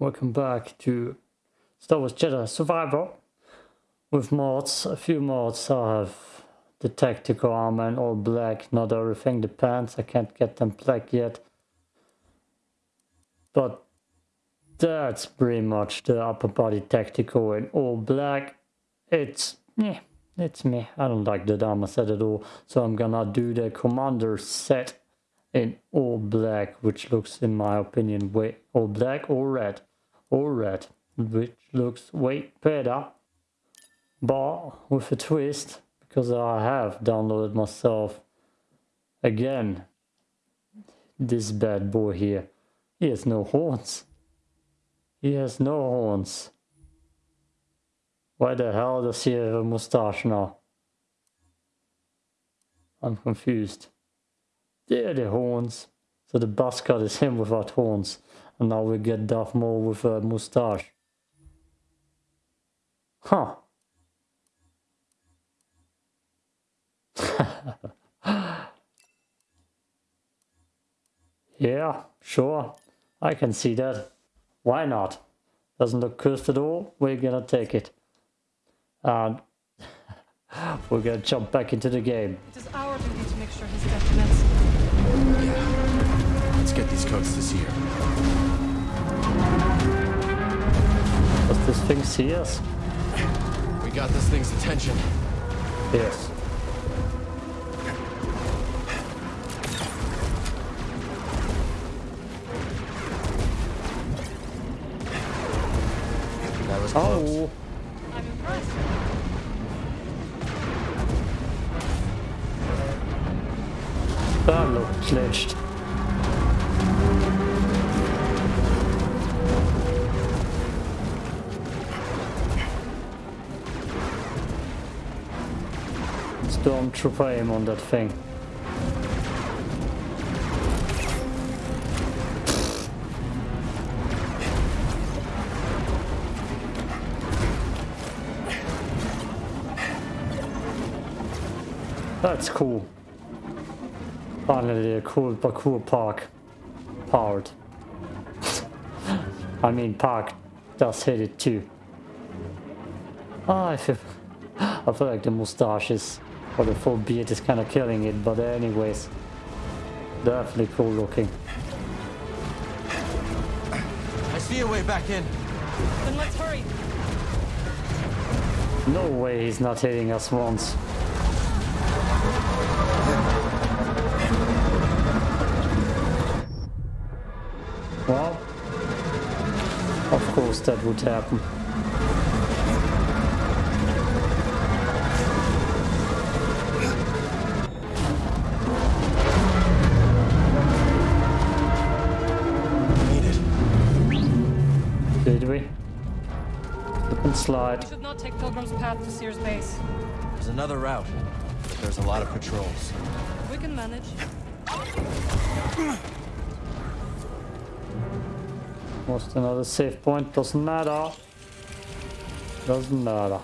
welcome back to Star Wars Jedi Survivor with mods, a few mods. I have the tactical armor in all black, not everything, the pants, I can't get them black yet. But that's pretty much the upper body tactical in all black. It's, yeah, it's me. I don't like the armor set at all, so I'm gonna do the commander set in all black, which looks, in my opinion, way all black or red, or red, which looks way better. But with a twist, because I have downloaded myself again this bad boy here. He has no horns. He has no horns. Why the hell does he have a mustache now? I'm confused. There the horns. So the buzz cut is him without horns. And now we get Darth Maul with a mustache. Huh. yeah, sure. I can see that. Why not? Doesn't look cursed at all. We're gonna take it. And we're gonna jump back into the game. It is our duty to make sure his death commences. Yeah. Let's get these coats to Cere. This thing see us? We got this thing's attention. Yes. That was oh. close. Oh, I'm impressed. that looked glitched. Stormtrooper aim on that thing. That's cool. Finally a cool parkour park. Powered. I mean park does hit it too. Ah, I feel I feel like the mustaches or the full beard is kinda killing it, but anyways. Definitely cool looking. I see a way back in. Then let's hurry. No way he's not hitting us once. Well, of course that would happen. We should not take Pilgrim's Path to Cere's Base. There's another route, but there's a lot of patrols. We can manage. Lost another safe point, doesn't matter. Doesn't matter.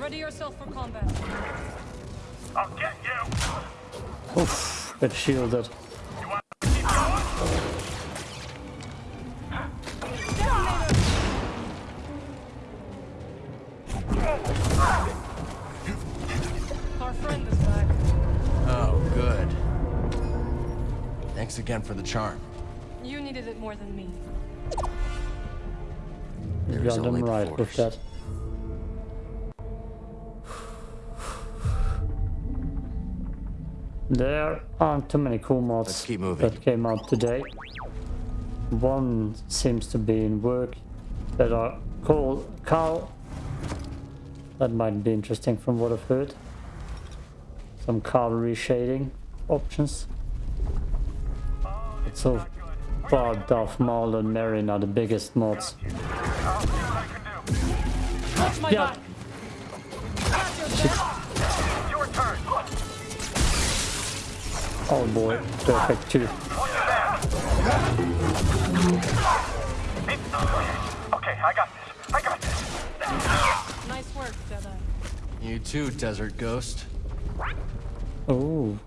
Ready yourself for combat. I'll get you. Oof, get shielded. Thanks for the charm. You needed it more than me. You There is got them only right with that. There aren't too many cool mods Let's keep moving. that came out today. One seems to be in work that are called Carl. That might be interesting from what I've heard. Some cavalry shading options. But so far Darth Maul and Merrin are the biggest mods. I'll see what I can do. Watch my Yeah. back. Watch your back. Your turn. Oh boy, perfect too. On your back. Okay, I got this. I got this. Nice work, Jedi. You too, Desert Ghost. Oh.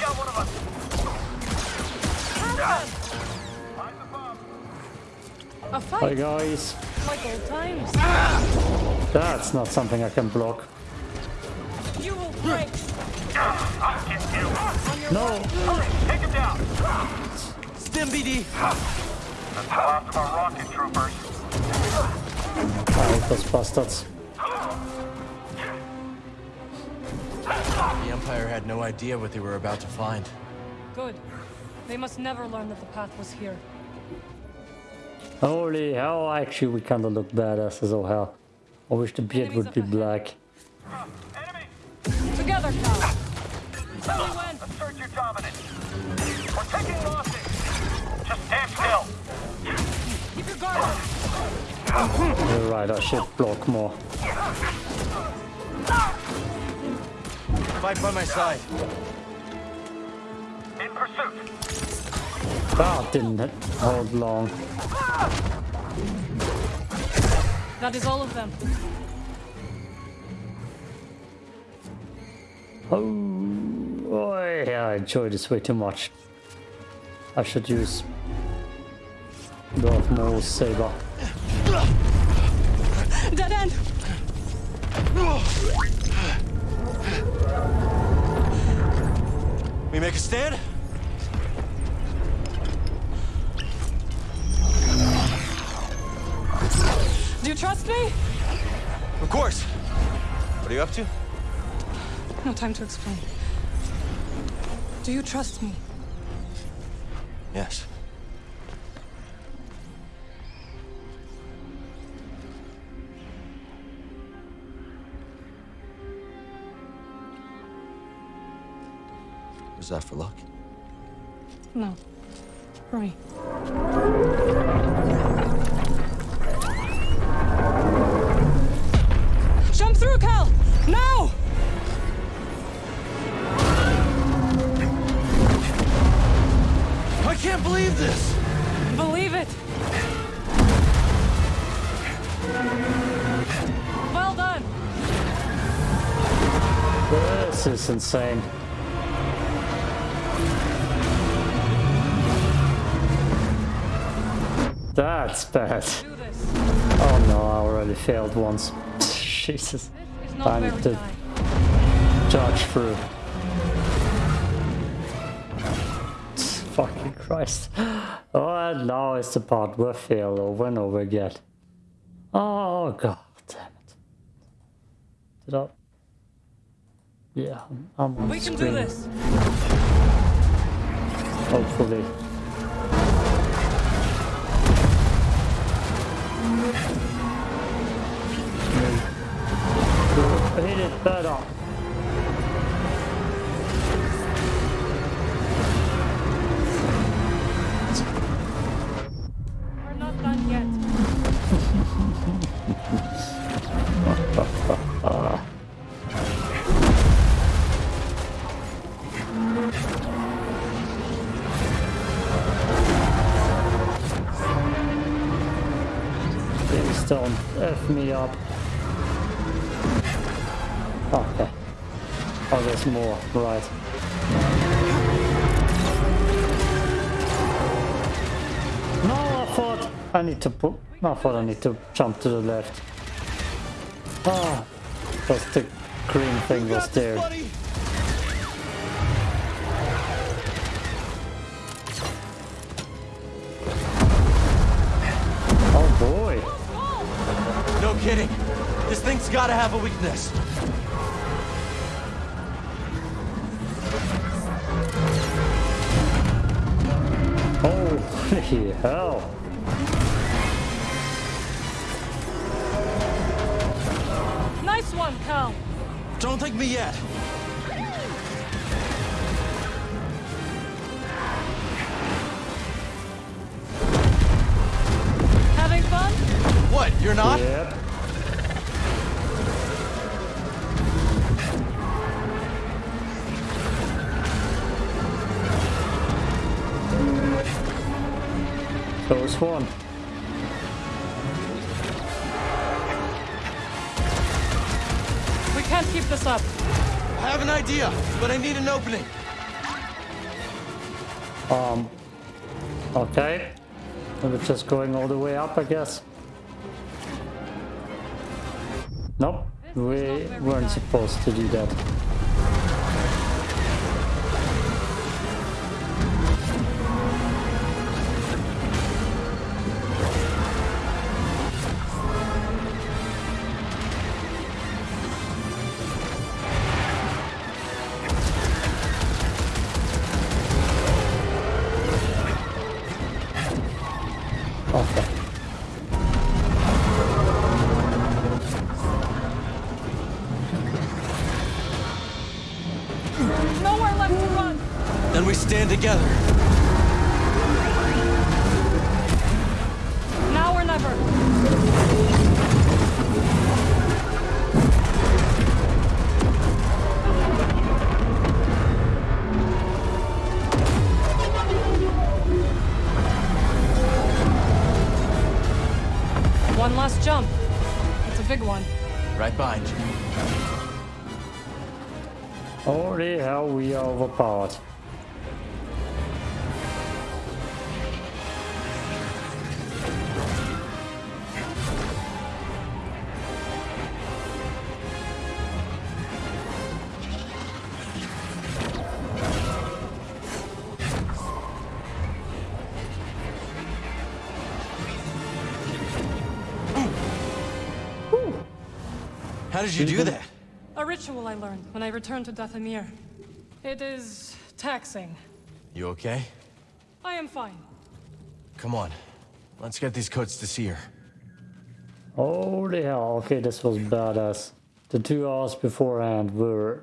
Got one of us. Find the bomb. A Hi guys. like old times. That's not something I can block. You will break I'll get you. No! Hurry, take him down. Stim BD! That's the last of our rocket troopers. I hate those bastards. The Empire had no idea what they were about to find. Good. They must never learn that the path was here. Holy hell, actually we kinda look badass as all oh hell. I wish the beard would be black. Enemy! Together, Cal. Tell me when. Assert your dominance. We're taking losses. Right, I should block more. Fight by my side. In pursuit. That didn't hold long. That is all of them. Oh, oh yeah, I enjoy this way too much. I should use Darth Maul's saber. Dead end. We make a stand? Do you trust me? Of course. What are you up to? No time to explain. Do you trust me? Yes. Was that for luck? No. For me. Jump through, Cal! Now! I can't believe this! Believe it! Well done! This is insane. That's bad. Oh no, I already failed once. Jesus. I need to-. Charge through. Fucking Christ. Oh, and now is the part where fail over and over again. Oh, god damn it. Did I? Yeah, I'm- on We can screen. do this. Hopefully. Hit it better. We're me up. Okay. Oh, there's more. Right. No, I thought I need to put. I thought I need to jump to the left. Ah, because the green thing was there. This thing's gotta have a weakness. Holy hell. Nice one, Cal. Don't take me yet. Having fun? What, you're not? Yep. Close one. keep this up. I have an idea, but I need an opening. Um, okay. We're just going all the way up, I guess. Nope, we weren't supposed to do that. We are. How did you do that? A ritual I learned when I returned to Dathomir. It is taxing. You okay? I am fine. Come on. Let's get these coats to Cere. Holy hell, okay, this was badass. The two hours beforehand were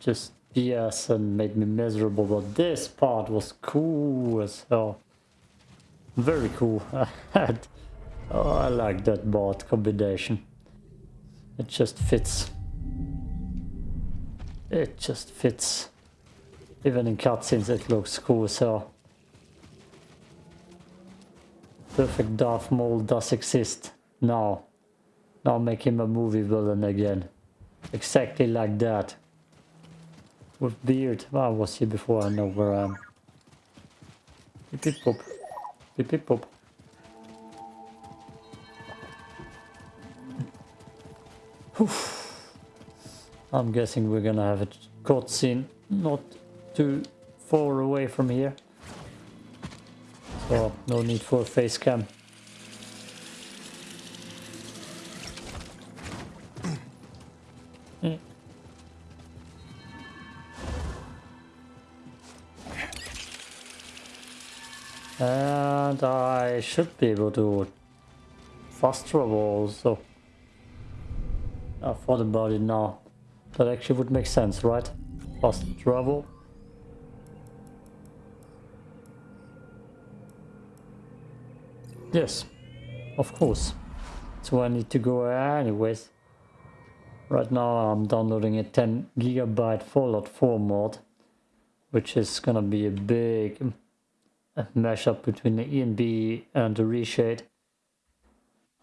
just BS and made me miserable, but this part was cool as hell. Very cool. I had, oh, I like that bot combination. It just fits. It just fits. Even in cutscenes it looks cool so... Perfect Darth Maul does exist. Now. Now make him a movie villain again. Exactly like that. With beard. Well, I was here before, I know where I am. Beep beep pop. Beep beep pop. I'm guessing we're gonna have a cutscene not too far away from here. So no need for a face cam. Mm. And I should be able to fast travel also. I thought about it now. That actually would make sense, right? Fast travel. Yes, of course. So I need to go anyways. Right now I'm downloading a 10 gigabyte Fallout 4 mod, which is gonna be a big mashup between the ENB and the reshade.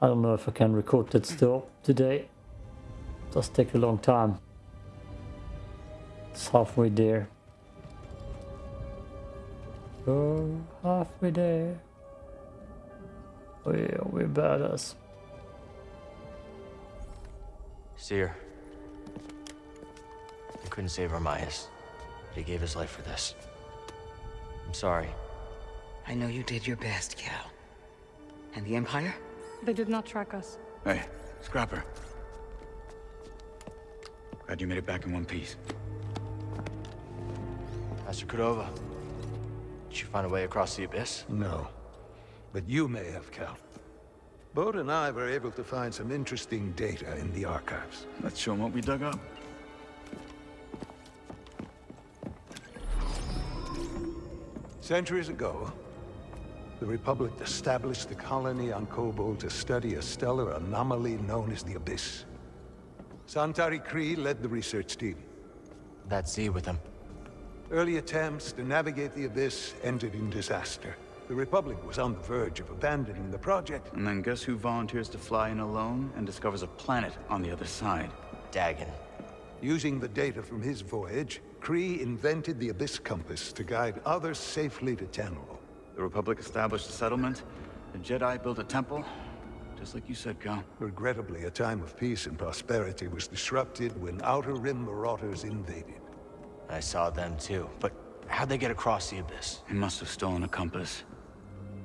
I don't know if I can record that still today. Does take a long time. It's halfway there. Oh, halfway there. Oh yeah, we're badass. Cere. I couldn't save Armias. But he gave his life for this. I'm sorry. I know you did your best, Cal. And the Empire? They did not track us. Hey, Scrapper. Glad you made it back in one piece. Master Cordova. Did you find a way across the abyss? No. But you may have, Cal. Bode and I were able to find some interesting data in the archives. Let's show 'em what we dug up. Centuries ago, the Republic established a colony on Koboh to study a stellar anomaly known as the Abyss. Santari Khri led the research team. That Z with him. Early attempts to navigate the Abyss ended in disaster. The Republic was on the verge of abandoning the project. And then guess who volunteers to fly in alone and discovers a planet on the other side? Dagan. Using the data from his voyage, Khri invented the Abyss Compass to guide others safely to Tanalorr. The Republic established a settlement. The Jedi built a temple. Just like you said, Cal. Regrettably, a time of peace and prosperity was disrupted when Outer Rim marauders invaded. I saw them too, but how'd they get across the Abyss? They must have stolen a compass.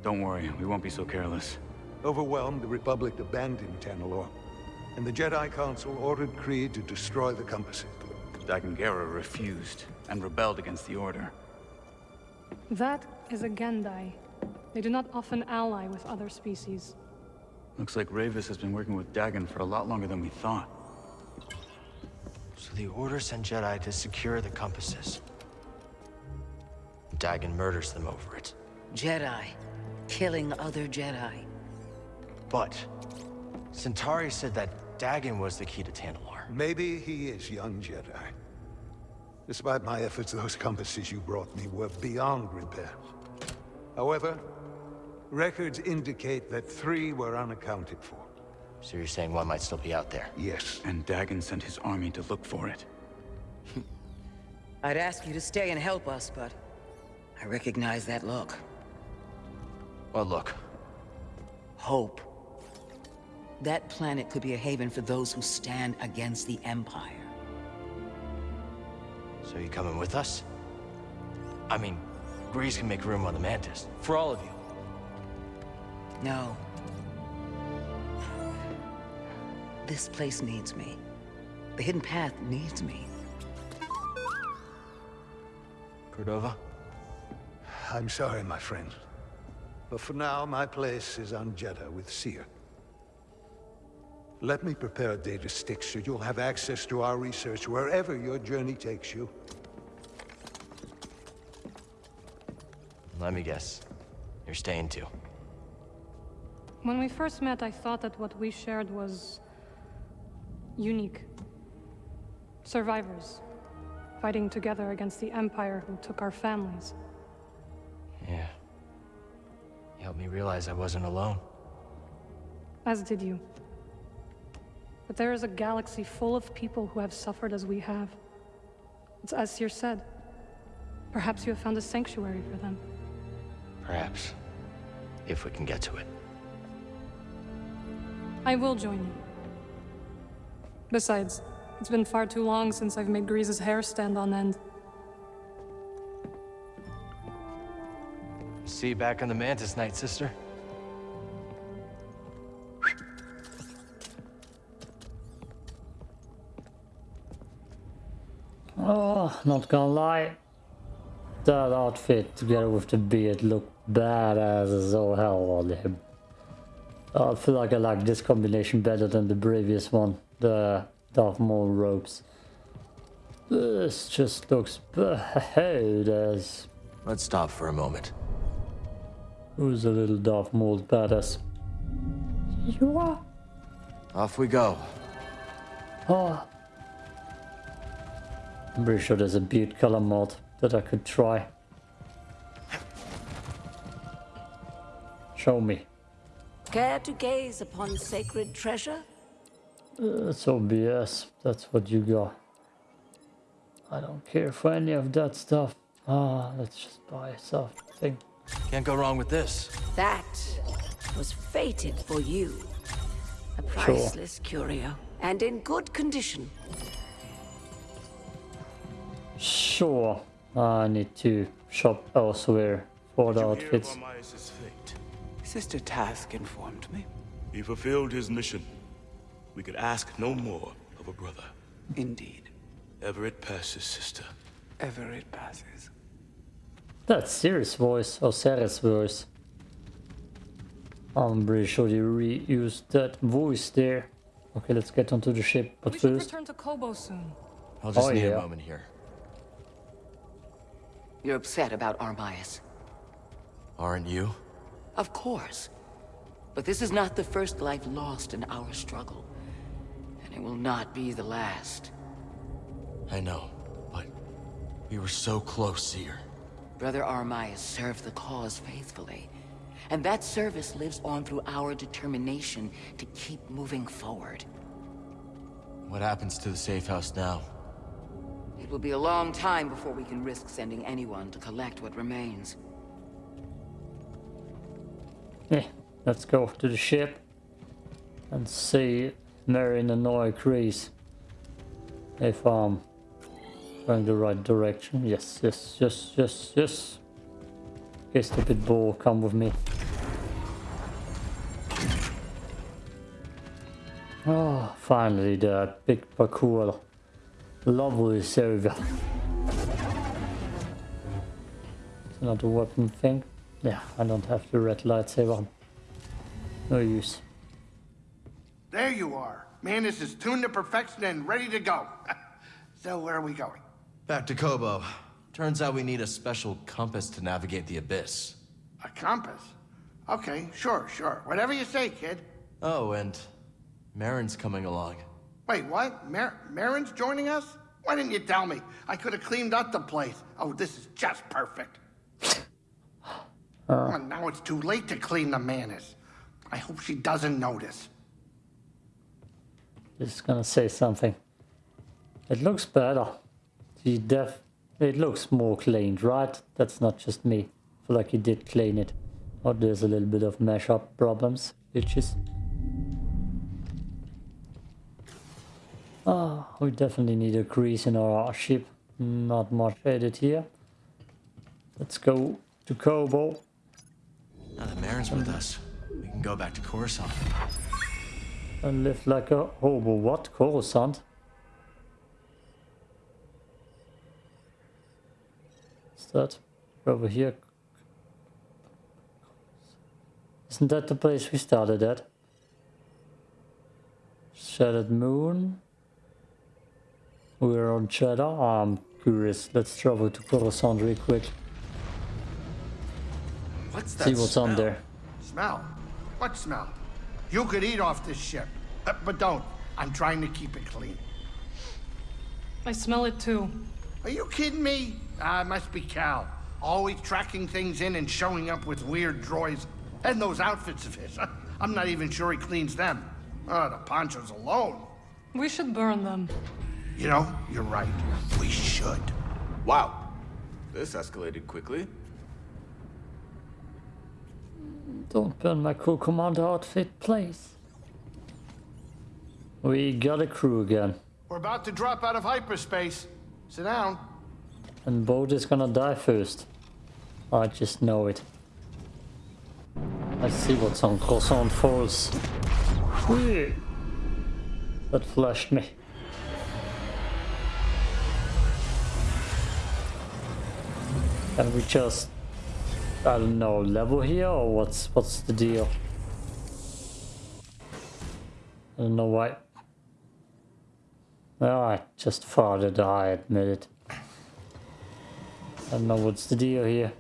Don't worry, we won't be so careless. Overwhelmed, the Republic abandoned Tanalorr, and the Jedi Council ordered Creed to destroy the compasses. Dagan Gera refused and rebelled against the Order. That is a Gendai. They do not often ally with other species. Looks like Rayvis has been working with Dagan for a lot longer than we thought. So the Order sent Jedi to secure the compasses. Dagan murders them over it. Jedi. Killing other Jedi. But Santari said that Dagan was the key to Tanalorr. Maybe he is young Jedi. Despite my efforts, those compasses you brought me were beyond repair. However, records indicate that three were unaccounted for. So you're saying one might still be out there? Yes. And Dagan sent his army to look for it. I'd ask you to stay and help us, but... I recognize that look. Well, look. Hope. That planet could be a haven for those who stand against the Empire. So you coming with us? I mean, Greez can make room on the Mantis. For all of you. No. This place needs me. The Hidden Path needs me. Cordova? I'm sorry, my friend. But for now, my place is on Jedha with Cere. Let me prepare a data stick so you'll have access to our research wherever your journey takes you. Let me guess. You're staying too. When we first met, I thought that what we shared was... unique. Survivors. Fighting together against the Empire who took our families. Yeah. You helped me realize I wasn't alone. As did you. But there is a galaxy full of people who have suffered as we have. It's as Cere said. Perhaps you have found a sanctuary for them. Perhaps. If we can get to it. I will join you. Besides, it's been far too long since I've made Greez's hair stand on end. See you back on the Mantis night, sister. Oh, not gonna lie. That outfit together with the beard look badass as all hell on him. I feel like I like this combination better than the previous one. The Darth Maul robes. This just looks badass. Let's stop for a moment. Who's a little Darth Maul badass? You are? Off we go. Oh. I'm pretty sure there's a beard color mod that I could try. Show me. Care to gaze upon sacred treasure? That's obvious. That's what you got. I don't care for any of that stuff. Ah, let's just buy something. Can't go wrong with this. That was fated for you. A priceless curio, and in good condition. Sure. I need to shop elsewhere for the outfits. Armias' fate? Sister Task informed me. He fulfilled his mission. We could ask no more of a brother. Indeed. Ever it passes, sister. Ever it passes. That's Sirius voice or Ceres voice. I'm pretty sure they reused that voice there. Okay, let's get onto the ship, but we first... return to Koboh soon. I'll just Oh, need yeah. a moment here. You're upset about Armias. Aren't you? Of course. But this is not the first life lost in our struggle. And it will not be the last. I know, but we were so close, here. Brother Armias served the cause faithfully. And that service lives on through our determination to keep moving forward. What happens to the safe house now? It will be a long time before we can risk sending anyone to collect what remains. Yeah, let's go to the ship and see Marion and Noah Greez if I'm going the right direction. Yes, yes, yes, yes, yes. Okay, stupid ball, come with me. Oh, finally the big parkour level is over. It's another weapon thing. Yeah, I don't have the red lightsaber. No use. There you are. Mantis is tuned to perfection and ready to go. so where are we going? Back to Koboh. Turns out we need a special compass to navigate the Abyss. A compass? Okay, sure, sure. Whatever you say, kid. Oh, and Merrin's coming along. Wait, what? Mar Merrin's joining us? Why didn't you tell me? I could have cleaned up the place. Oh, this is just perfect. Uh. Well, now it's too late to clean the Mantis. I hope she doesn't notice. Just gonna say something. It looks better. The def it looks more cleaned, right? That's not just me. I feel like you did clean it. Oh, there's a little bit of mash-up problems, bitches. Oh, ah, we definitely need a grease in our ship. Not much edit here. Let's go to Koboh. Now that Merrin's with us, we can go back to Coruscant. And live like a hobo. What? Coruscant? What's that? Over here. Isn't that the place we started at? Shattered Moon. We're on Jedha. Ah, I'm curious. Let's travel to Coruscant real quick. What's that See what's smell? on there. Smell? What smell? You could eat off this ship. Uh, but don't. I'm trying to keep it clean. I smell it too. Are you kidding me? Ah, it must be Cal. Always tracking things in and showing up with weird droids. And those outfits of his. I'm not even sure he cleans them. Oh, the ponchos alone. We should burn them. You know, you're right. We should. Wow. This escalated quickly. Don't burn my cool commander outfit, please. We got a crew again. We're about to drop out of hyperspace. Sit down. And Boat is gonna die first. I just know it. Let's see what's on Croissant Falls. That flashed me. Can we just, I don't know, level here or what's what's the deal? I don't know why. Well, I just farted, I admit it. I don't know what's the deal here.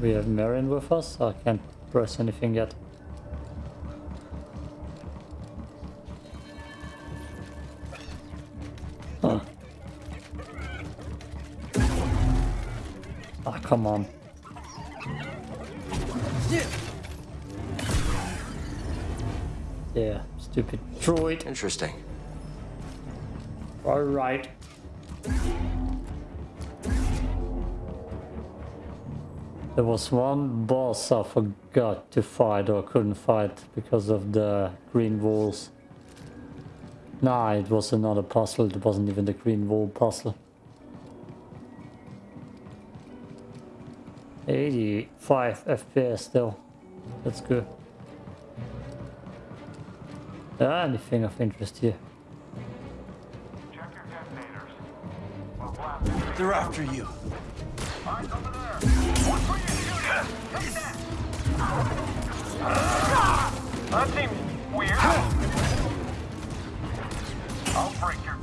We have Marion with us? I can't press anything yet. Ah, come on. Yeah, stupid droid. Interesting. Alright. There was one boss I forgot to fight or couldn't fight because of the green walls. Nah, it was another puzzle, it wasn't even the green wall puzzle. 85 FPS still. That's good. Ah, anything of interest here. Check your detonators. We'll blast They're after you. Eyes over there. Watch where you're shooting. Take that. That seems weird. I'll break your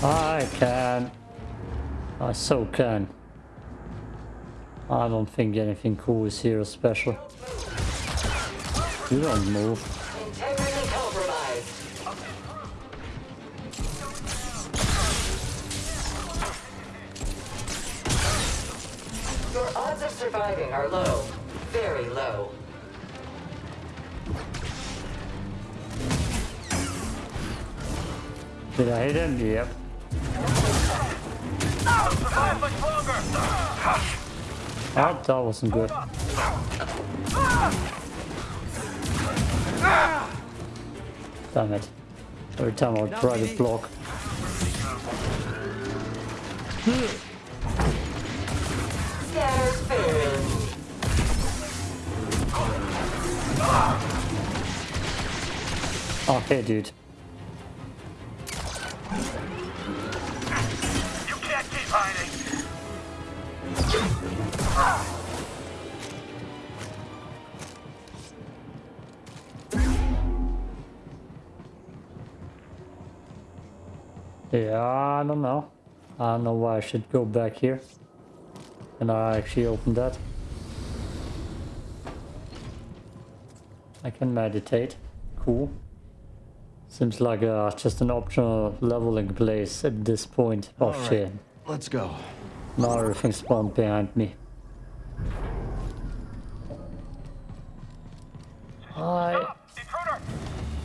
I can. I so can. I don't think anything cool is here special. You don't move. Did I hit him? Yep. Oh, that wasn't good. Damn it. Every time I try to block. Okay, dude. Yeah, I don't know. I don't know why I should go back here. And I actually opened that. I can meditate. Cool. Seems like uh, just an optional leveling place at this point. Oh All right. shit. Let's go. Now everything spawned behind me. Hi.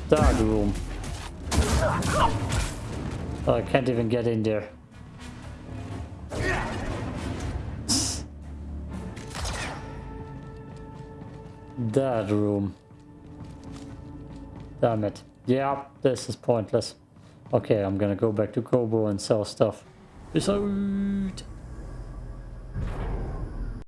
Dark room. Oh, I can't even get in there. That room. Damn it. Yeah, this is pointless. Okay, I'm gonna go back to Koboh and sell stuff. Peace out.